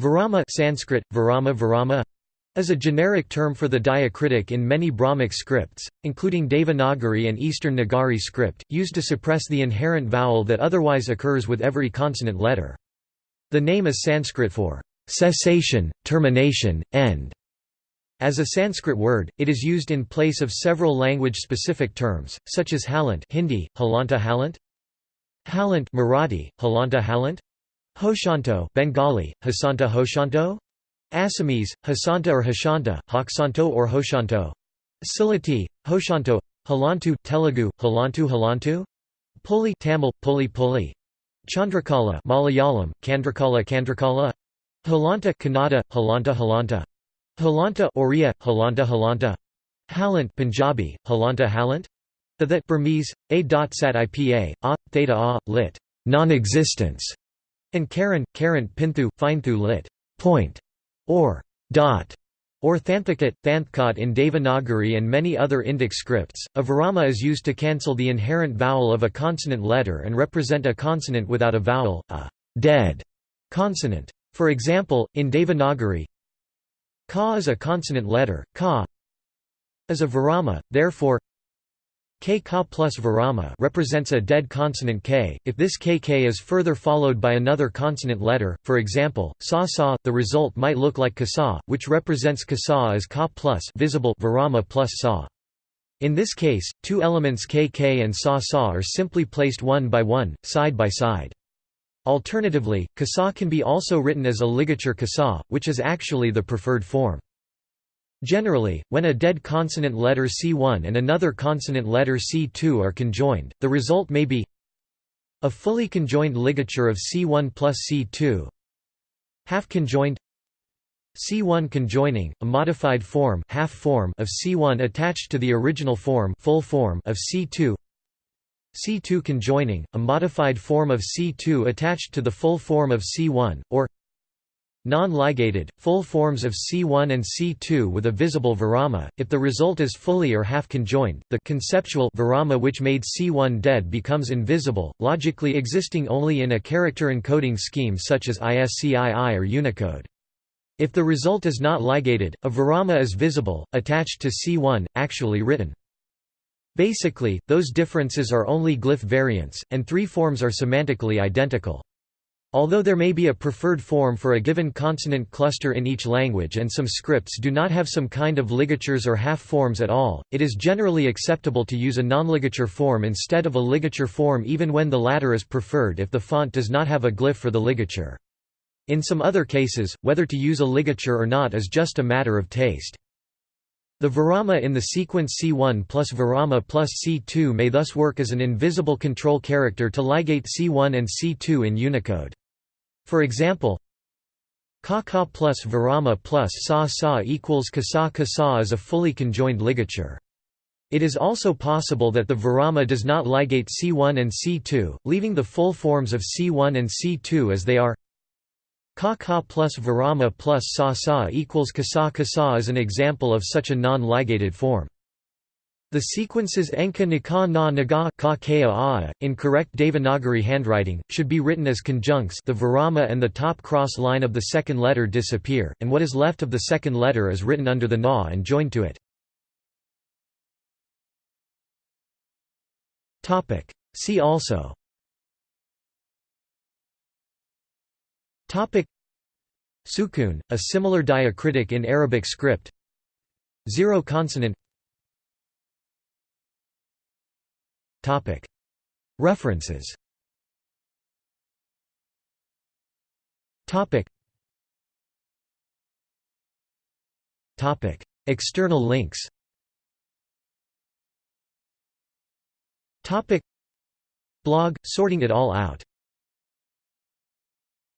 Virama Sanskrit, Virama Virama is a generic term for the diacritic in many Brahmic scripts, including Devanagari and Eastern Nagari script, used to suppress the inherent vowel that otherwise occurs with every consonant letter. The name is Sanskrit for cessation, termination, end. As a Sanskrit word, it is used in place of several language-specific terms, such as halant Hindi, halanta halant, halant Marathi, halanta halant, Hoshanto Bengali, Hasanta Hoshanto? Assamese, Hasanta or Hashanta, Haksanto or Hoshanto. Sylheti, Hoshanto Halantu, Telugu, Halantu Halantu? Puli Tamil, Puli Puli. Chandrakala Malayalam, Kandrakala Kandrakala. Halanta Kannada, Halanta Halanta. Halanta Oriya, Halanta Halanta. Halant Punjabi, Halanta Halant. The that Burmese, a. Sat ipa, a, theta a, lit. Non-existence and Karen, Karen Pinthu, Finethu lit. point, or dot, or Thanthakat, Thanthkat in Devanagari and many other Indic scripts. A virama is used to cancel the inherent vowel of a consonant letter and represent a consonant without a vowel, a dead consonant. For example, in Devanagari, ka is a consonant letter, ka is a virama, therefore K ka plus virama represents a dead consonant k. If this kk is further followed by another consonant letter, for example, sa sa, the result might look like kasa, which represents kasa as ka plus visible virama plus sa. In this case, two elements kk and sa sa are simply placed one by one, side by side. Alternatively, kasa can be also written as a ligature kasa, which is actually the preferred form. Generally, when a dead consonant letter C1 and another consonant letter C2 are conjoined, the result may be a fully conjoined ligature of C1 plus C2 half conjoined C1 conjoining, a modified form, half form of C1 attached to the original form, full form of C2 C2 conjoining, a modified form of C2 attached to the full form of C1, or Non-ligated, full forms of C1 and C2 with a visible virama, if the result is fully or half conjoined, the conceptual virama which made C1 dead becomes invisible, logically existing only in a character encoding scheme such as ISCII or Unicode. If the result is not ligated, a virama is visible, attached to C1, actually written. Basically, those differences are only glyph variants, and three forms are semantically identical. Although there may be a preferred form for a given consonant cluster in each language and some scripts do not have some kind of ligatures or half forms at all, it is generally acceptable to use a non-ligature form instead of a ligature form even when the latter is preferred if the font does not have a glyph for the ligature. In some other cases, whether to use a ligature or not is just a matter of taste. The virama in the sequence C1 plus virama plus C2 may thus work as an invisible control character to ligate C1 and C2 in Unicode. For example, ka ka plus virama plus sa sa equals kasa kasa is a fully conjoined ligature. It is also possible that the virama does not ligate C1 and C2, leaving the full forms of C1 and C2 as they are. Ka ka plus virama plus sa sa equals kasa kasa is an example of such a non-ligated form. The sequences Enka Nika na Naga ka ka in correct Devanagari handwriting, should be written as conjuncts the virama and the top cross line of the second letter disappear, and what is left of the second letter is written under the na and joined to it. See also. Sukun, a similar diacritic in Arabic script. Zero consonant References. External links. Blog, sorting it all out